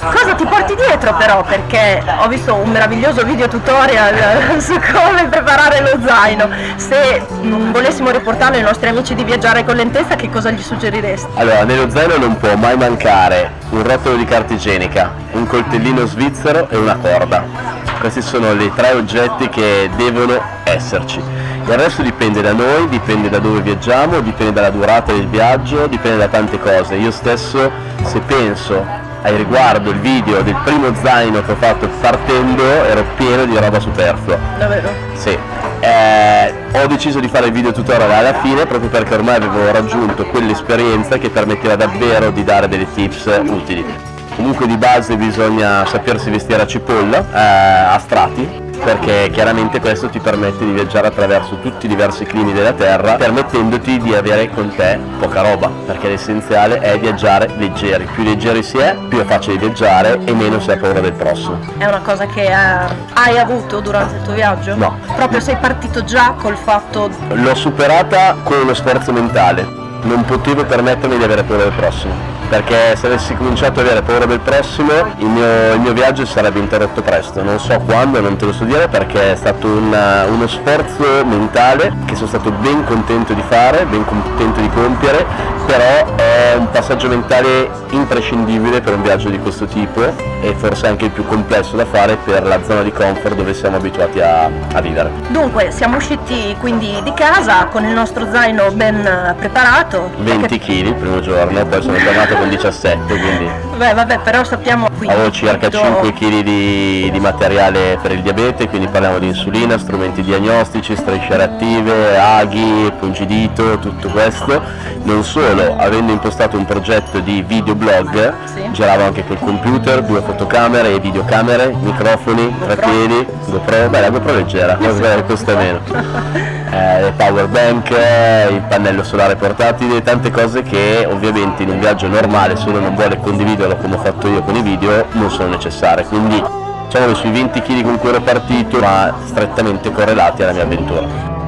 Cosa ti porti dietro però? Perché ho visto un meraviglioso video tutorial su come preparare lo zaino. Se mh, volessimo riportarlo ai nostri amici di viaggiare con lentezza, che cosa gli suggeriresti? Allora, nello zaino non può mai mancare un rotolo di carta igienica, un coltellino svizzero e una corda. Questi sono i tre oggetti che devono esserci. Il resto dipende da noi, dipende da dove viaggiamo, dipende dalla durata del viaggio, dipende da tante cose. Io stesso, se penso ai riguardo il video del primo zaino che ho fatto partendo, ero pieno di roba superflua. Davvero? Sì, eh, ho deciso di fare il video tutorial alla fine proprio perché ormai avevo raggiunto quell'esperienza che permetteva davvero di dare delle tips utili. Comunque di base bisogna sapersi vestire a cipolla, eh, a strati, perché chiaramente questo ti permette di viaggiare attraverso tutti i diversi climi della Terra, permettendoti di avere con te poca roba, perché l'essenziale è viaggiare leggeri. Più leggeri si è, più è facile viaggiare e meno si ha paura del prossimo. È una cosa che eh, hai avuto durante il tuo viaggio? No. Proprio sei partito già col fatto... L'ho superata con uno sforzo mentale, non potevo permettermi di avere paura del prossimo perché se avessi cominciato ad avere paura del prossimo il mio, il mio viaggio sarebbe interrotto presto, non so quando, non te lo so dire perché è stato una, uno sforzo mentale che sono stato ben contento di fare, ben contento di compiere, però è un passaggio mentale imprescindibile per un viaggio di questo tipo e forse anche il più complesso da fare per la zona di comfort dove siamo abituati a, a vivere. Dunque, siamo usciti quindi di casa con il nostro zaino ben eh, preparato. 20 kg il primo giorno, poi sono tornato con 17 quindi Beh, vabbè, però sappiamo qui. avevo circa 5 kg di, di materiale per il diabete, quindi parliamo di insulina, strumenti diagnostici, strisce reattive, aghi, pungidito, tutto questo. Non solo, avendo impostato un progetto di videoblog, Sì. giravo anche col computer, due fotocamere e videocamere, microfoni, tre piedi, GoPro, beh la GoPro leggera, costa meno. Eh, power bank, eh, il pannello solare portatile, tante cose che ovviamente in un viaggio normale se uno non vuole condividerlo come ho fatto io con i video non sono necessarie, quindi diciamo che sui 20 kg con cui ero partito ma strettamente correlati alla mia avventura.